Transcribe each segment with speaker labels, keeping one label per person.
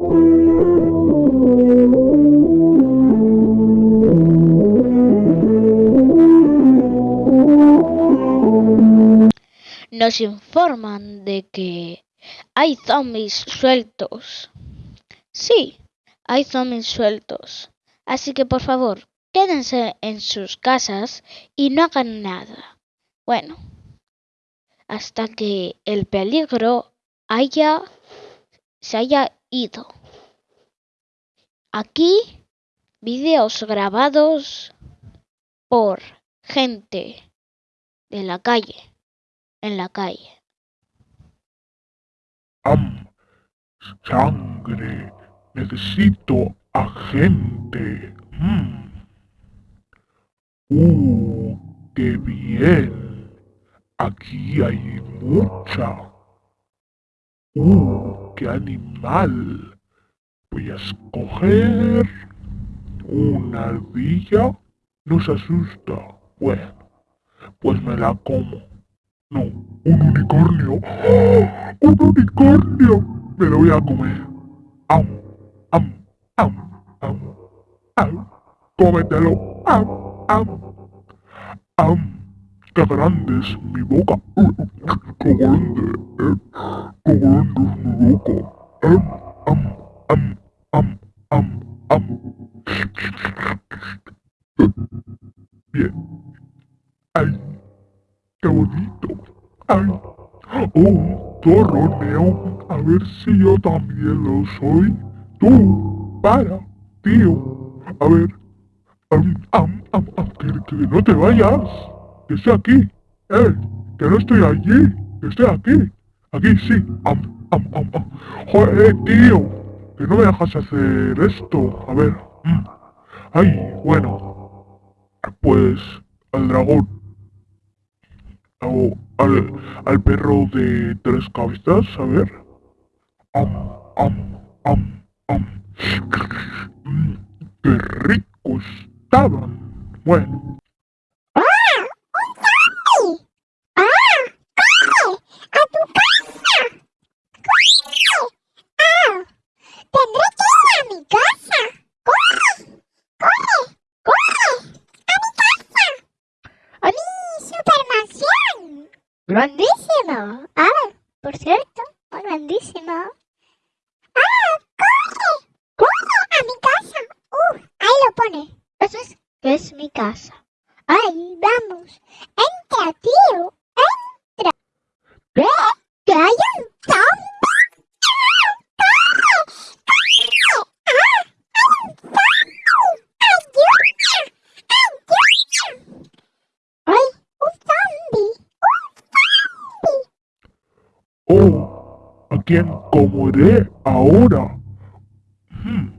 Speaker 1: Nos informan de que hay zombies sueltos. Sí, hay zombies sueltos. Así que por favor, quédense en sus casas y no hagan nada. Bueno, hasta que el peligro haya se haya ido. Aquí videos grabados por gente de la calle, en la calle.
Speaker 2: Am, sangre. Necesito agente. Mm. Uh, qué bien. Aquí hay mucha. Uh, animal. Voy a escoger una ardilla. No se asusta. Bueno, pues me la como. No, un unicornio. ¡Ah! ¡Un unicornio! Me lo voy a comer. ¡Am! ¡Am! ¡Am! ¡Am! ¡Am! ¡Cómetelo! ¡Am! ¡Am! ¡Am! ¡Qué grande es mi boca! Eh. ¡Qué grande es mi boca! ¡Am! ¡Am! ¡Am! ¡Am! ¡Am! ¡Am! Bien. ¡Ay! ¡Qué bonito! ¡Ay! ¡Oh! Torroneo. A ver si yo también lo soy. Tú, para, tío. A ver. Am, am, am, am, que, no te vayas. Que estoy aquí. Eh, que no estoy allí. Que estoy aquí. Aquí sí. Am, am, am, am. Joder, tío. Que no me dejas hacer esto. A ver. mm. Ay, bueno. Pues al dragón. O al, al perro de tres cabezas, a ver. Am, am, am, am. Mm, ¡Qué ricos estaban! Bueno,
Speaker 3: ¡Ah! ¡Un zombie! ¡Ah! ¡Corre! ¡A tu casa! ¡Corre! ¡Ah! ¡Tendré que ir a mi casa! ¡Corre! ¡Corre! ¡Corre! ¡A mi casa! ¡A mi supermansión! ¡Grandísimo! Ah, por cierto, grandísimo. ¡Ah! ¡Corre! ¡Corre a mi casa! ¡Uh! Ahí lo pone. Eso es es mi casa. ¡Ay, vamos! ¡Entra, tío! ¡Entra! ¿Qué? ¿Que hay
Speaker 2: oh, ¿a quién comeré ahora? Hmm.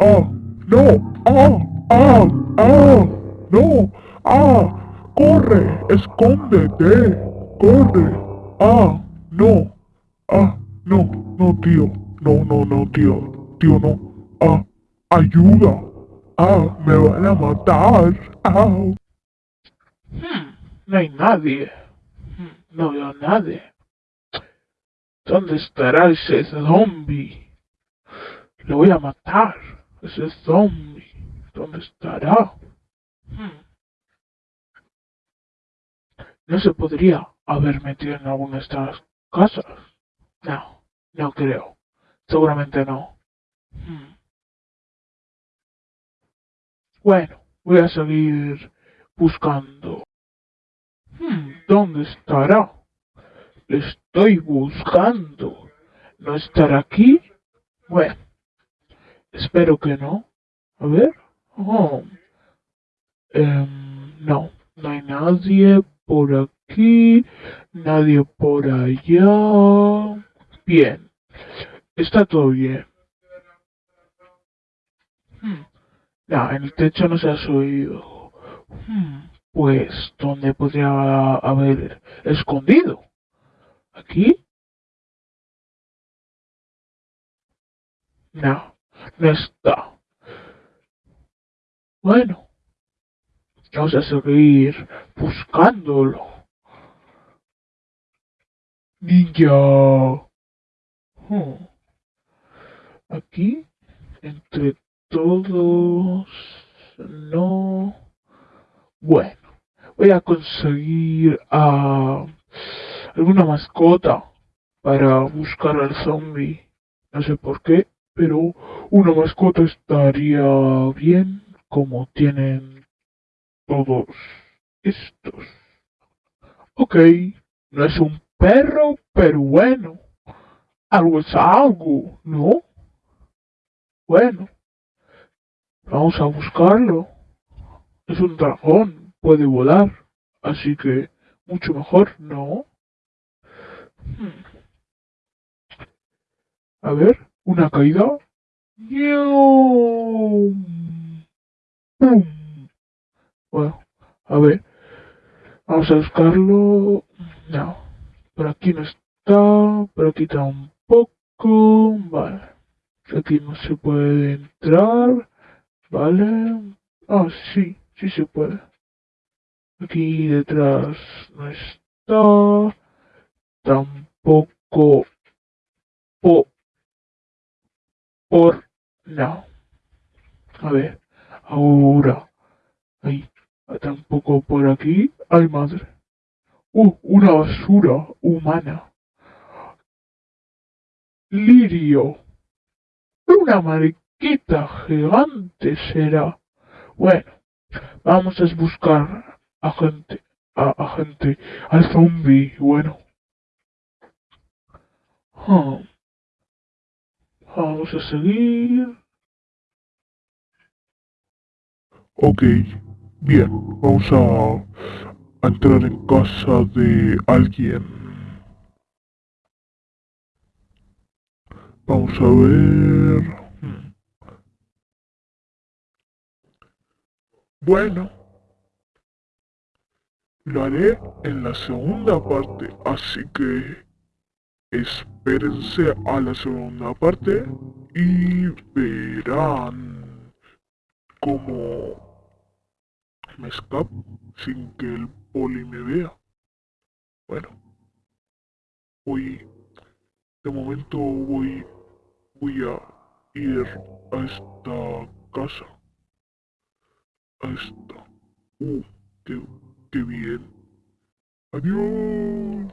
Speaker 2: ¡Ah! ¡No! ¡Ah! ¡Ah! ¡Ah! ¡No! ¡Ah! ¡Corre! ¡Escóndete! ¡Corre! ¡Ah! ¡No! ¡Ah! ¡No! ¡No, tío! ¡No, no, no, tío! ¡Tío, no! ¡Ah! ¡Ayuda! ¡Ah! ¡Me van a matar! ¡Ah!
Speaker 4: Hmm, no hay nadie. Hmm, no veo a nadie. ¿Dónde estará ese zombie? Lo voy a matar. Ese zombie. ¿Dónde estará? Hmm. No se podría haber metido en alguna de estas casas. No, no creo. Seguramente no. Hmm. Bueno, voy a seguir buscando. Hmm, ¿Dónde estará? Le estoy buscando. ¿No estará aquí? Bueno, espero que no. A ver. Oh. Em, no, no hay nadie por aquí, nadie por allá. Bien, está todo bien. Hmm, No, en el techo no se ha subido. Hmm, Pues, ¿dónde podría haber escondido? ¿Aquí? No, está. Bueno, vamos a seguir buscándolo. Ninja. Hmm. aquí, entre todos, no. Bueno, voy a conseguir a alguna mascota para buscar al zombie. No sé por qué, pero una mascota estaría bien como tienen todos estos. Ok, no es un perro, pero bueno, algo es algo, ¿no? Bueno, vamos a buscarlo. Es un dragón, puede volar, así que mucho mejor, ¿no? A ver, una caída. Bueno, a ver, vamos a buscarlo. No, por aquí no está, por aquí tampoco. Vale, aquí no se puede entrar. Vale, ah, sí, sí se puede. Aquí detrás no está. Tampoco. Po, por. No. A ver. Ahora. Ahí. Tampoco por aquí. Ay, madre. Uh, una basura humana. Lirio. Una mariquita gigante será. Bueno, vamos a buscar a gente, a, gente, al zombie. Bueno. Ah. Vamos a seguir.
Speaker 2: Ok, bien, vamos a, a entrar en casa de alguien. Vamos a ver. Hmm. Bueno, lo haré en la segunda parte, así que espérense a la segunda parte y verán cómo me escapo sin que el poli me vea. Bueno, voy, de momento voy, voy a ir a esta casa. A esta. Uh, qué, qué bien. Adiós.